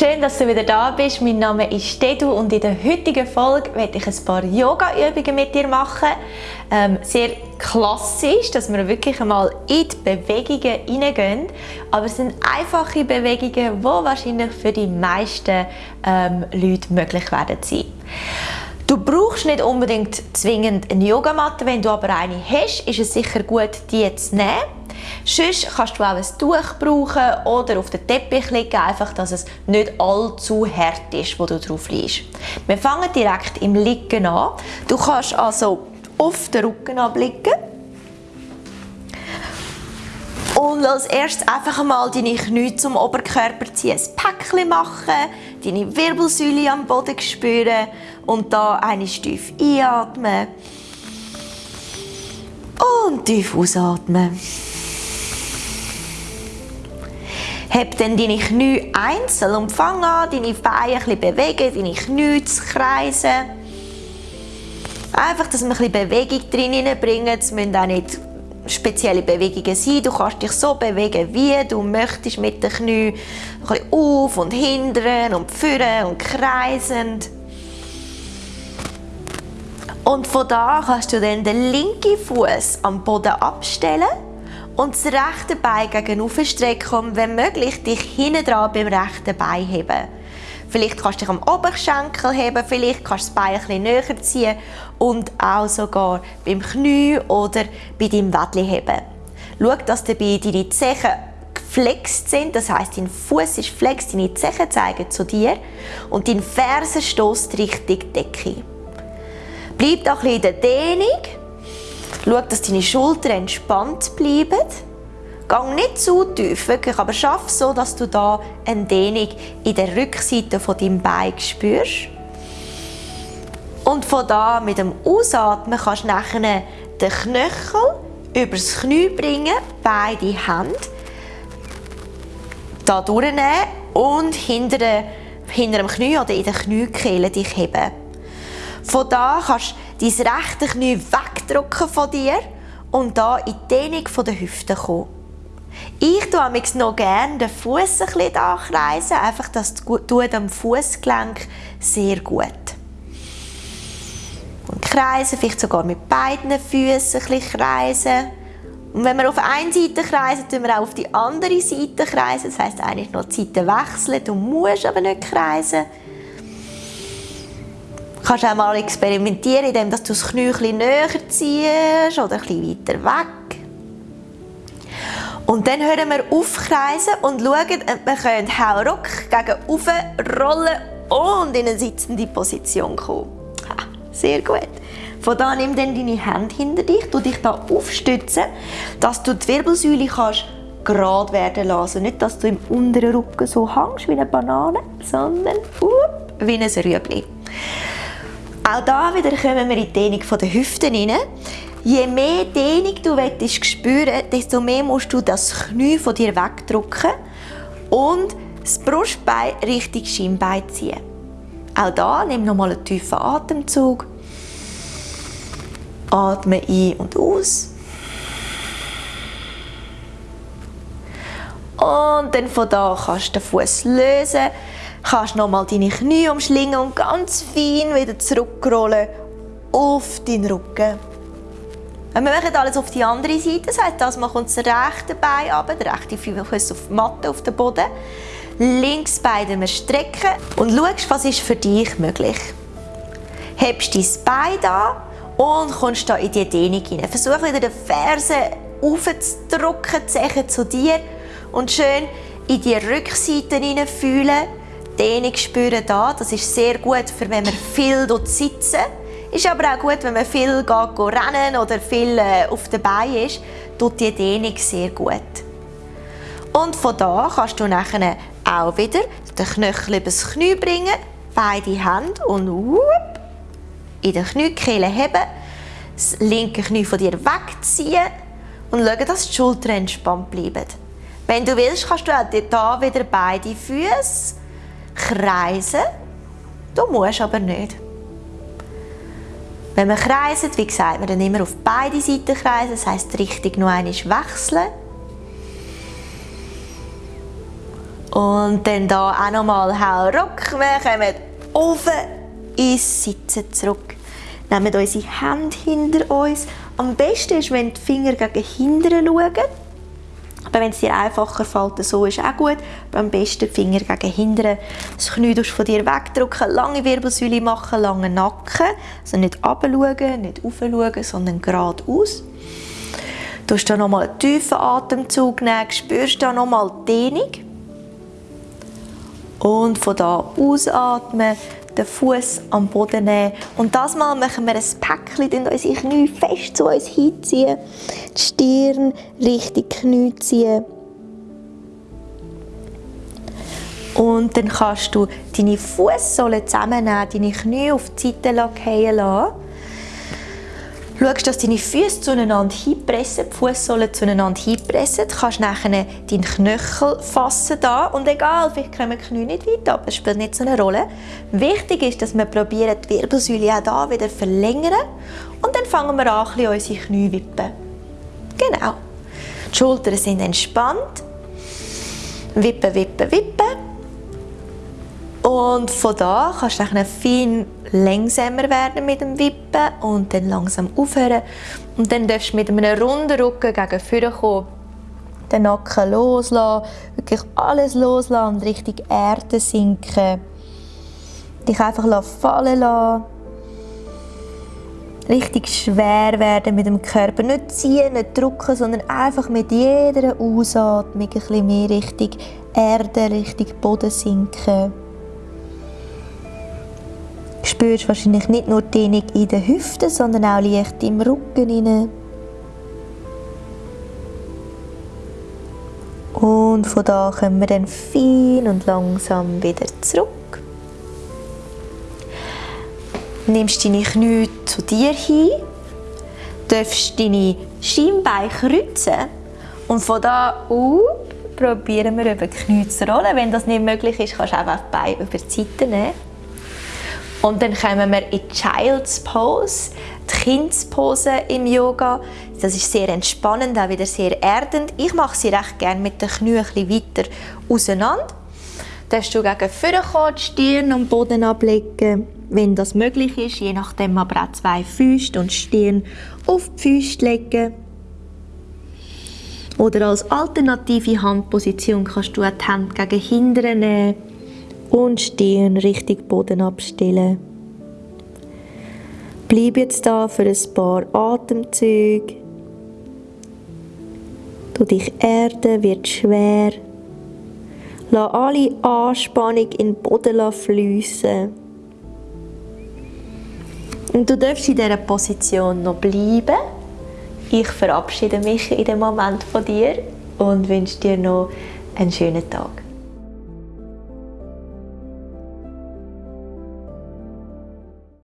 Schön, dass du wieder da bist. Mein Name ist Dedu und in der heutigen Folge werde ich ein paar Yoga-Übungen mit dir machen. Ähm, sehr klassisch, dass wir wirklich einmal in die Bewegungen hineingehen. Aber es sind einfache Bewegungen, die wahrscheinlich für die meisten ähm, Leute möglich werden sein. Du brauchst nicht unbedingt zwingend eine Yogamatte, wenn du aber eine hast, ist es sicher gut, die zu nehmen. Sonst kannst du auch ein Tuch brauchen oder auf den Teppich legen, einfach, dass es nicht allzu hart ist, wo du drauf liegst. Wir fangen direkt im Liegen an. Du kannst also auf den Rücken abblicken. Und als erstes einfach einmal deine Knie zum Oberkörper ziehen, ein Päckchen machen, deine Wirbelsäule am Boden spüren und da eine tief einatmen und tief ausatmen. Heb dann deine Knie einzeln und fang an, deine Beine ein bewegen, deine Knie zu kreisen. Einfach, dass wir ein bisschen Bewegung drin bringen. Es müssen auch nicht spezielle Bewegungen sein. Du kannst dich so bewegen, wie du möchtest mit den Knien. Ein auf und hinten und führen und kreisend. Und von da kannst du dann den linken Fuß am Boden abstellen und das rechte Bein gegen strecken und wenn möglich dich hinten dran beim rechten Bein heben. Vielleicht kannst du dich am Oberschenkel heben, vielleicht kannst du das Bein ein bisschen näher ziehen und auch sogar beim Knie oder bei deinem Wädli heben. Schau, dass dabei deine Zehen geflext sind, das heißt, dein Fuß ist flex, deine Zehen zeigen zu dir und dein Fersen stößt Richtung Decke. Bleib auch ein bisschen in der Dehnung Schau, dass deine Schultern entspannt bleiben. Gang nicht zu tief, wirklich, aber schaff so, dass du da eine Dehnung in der Rückseite von deinem Bein spürst. Und von da mit dem Ausatmen kannst du nachher den Knöchel übers Knie bringen, beide Hände da durchnehmen und hinter, hinter dem Knie oder in der Kniekehle dich heben. Von da kannst du dein rechte Knie wegdrücken von dir und da in die Dehnung der Hüfte kommen. Ich tue noch gerne den Fuß ein bisschen kreisen, einfach das tut am Fußgelenk sehr gut. Und kreisen, vielleicht sogar mit beiden Füßen ein bisschen kreisen. Und wenn wir auf eine Seite kreisen, tun wir auch auf die andere Seite kreisen. Das heisst eigentlich noch die Seite wechseln. Du musst aber nicht kreisen kannst auch mal experimentieren, indem du das Knie ein näher ziehst oder ein bisschen weiter weg. Und dann hören wir aufkreisen und schauen, ob wir können Hauruck gegen oben rollen und in eine sitzende Position kommen. Ha, sehr gut. Von da nimm dann deine Hände hinter dich, du dich da aufstützen, dass du die Wirbelsäule kannst gerade werden lassen. Nicht, dass du im unteren Rücken so hängst wie eine Banane, sondern up, wie ein Rüebli. Auch da wieder kommen wir in die Dehnung der Hüften rein. Je mehr Dehnung du willst spüren, desto mehr musst du das Knie von dir wegdrücken und das Brustbein Richtung Schienbein ziehen. Auch da nimm nochmal einen tiefen Atemzug. Atme ein und aus. Und dann von da kannst du den Fuß lösen kannst nochmal deine Knie umschlingen und ganz fein wieder zurückrollen auf deinen Rücken. Wir machen alles auf die andere Seite, das das kommt das rechte Bein ab, der rechte Fuß auf die Matte, auf den Boden. Links Bein wir strecken und schaust, was ist für dich möglich. Hebst dein Bein an und kommst da in die Dehnung hinein. Versuch wieder den Fersen aufzudrücken, die zu dir und schön in die Rückseite hineinfühlen Dehnung spüren da. Das ist sehr gut, für wenn man viel sitzen. Ist aber auch gut, wenn man viel geht, rennen oder viel äh, auf den Beinen ist, tut die Dehnung sehr gut. Und von da kannst du nachher auch wieder den Knöchel übers Knie bringen, beide Hände und whoop, in den Kniekehle heben, das linke Knie von dir wegziehen und schauen, dass die Schultern entspannt bleiben. Wenn du willst, kannst du auch hier wieder beide Füße kreisen. Du musst aber nicht. Wenn man kreiset, wie gesagt, wir dann immer auf beide Seiten kreisen, das heisst, die Richtung noch einmal wechseln. Und dann da auch nochmal Hauruck. Wir kommen offen ins Sitzen zurück. Nehmen unsere Hände hinter uns. Am besten ist, wenn die Finger gegen hinten schauen. Aber wenn es dir einfacher fällt, so ist auch gut. Aber am besten die Finger gegen hinten. Das Knie von dir wegdrücken, lange Wirbelsäule machen, langen Nacken. Also nicht runterschauen, nicht aufschauen, sondern geradeaus. Du hast da nochmal einen tiefen Atemzug nehmen, spürst da nochmal die Dehnung. Und von da ausatmen, den Fuß am Boden nehmen. Und das Mal machen wir ein Päckchen, in unsere Knie fest zu uns hinziehen. Die Stirn Richtung Knie ziehen. Und dann kannst du deine Fußsohlen zusammennehmen, deine Knie auf die Seite fallen lassen schaust, dass deine Füße zueinander hinpressen, die Fußsohlen zueinander hinpressen. Du kannst nachher deinen Knöchel fassen da und egal, vielleicht kommen die Knie nicht weit ab, das spielt nicht so eine Rolle. Wichtig ist, dass wir probieren, die Wirbelsäule auch da wieder verlängern und dann fangen wir an, unsere Knie wippen. Genau. Die Schultern sind entspannt. Wippen, wippen, wippen. Und von da kannst du dann fein langsamer werden mit dem Wippen und dann langsam aufhören. Und dann darfst du mit einem runden Rücken gegen vorne kommen. Den Nacken loslassen, wirklich alles loslassen und Richtung Erde sinken. Dich einfach fallen lassen. Richtig schwer werden mit dem Körper. Nicht ziehen, nicht drücken, sondern einfach mit jeder Ausatmung ein bisschen mehr Richtung Erde, Richtung Boden sinken spürst wahrscheinlich nicht nur die Dehnung in den Hüften, sondern auch leicht im Rücken hinein. Und von da kommen wir dann fein und langsam wieder zurück. Nimmst deine Knie zu dir hin, darfst deine Schienbeine kreuzen und von da auf probieren wir über die Knie zu rollen. Wenn das nicht möglich ist, kannst du einfach die Beine über die Seite nehmen. Und dann kommen wir in die Child's Pose, die Kindspose im Yoga. Das ist sehr entspannend, auch wieder sehr erdend. Ich mache sie recht gerne mit den Knien weiter auseinander. Dann du gegen vorne kommen, die Stirn am Boden ablegen, wenn das möglich ist. Je nachdem aber auch zwei Füße und Stirn auf die Füße legen. Oder als alternative Handposition kannst du auch die Hände gegen hinten nehmen und Stirn Richtung Boden abstellen. Bleib jetzt da für ein paar Atemzüge. Du dich erden, wird schwer. Lass alle Anspannung in den Boden fließen. Und du darfst in dieser Position noch bleiben. Ich verabschiede mich in dem Moment von dir und wünsche dir noch einen schönen Tag.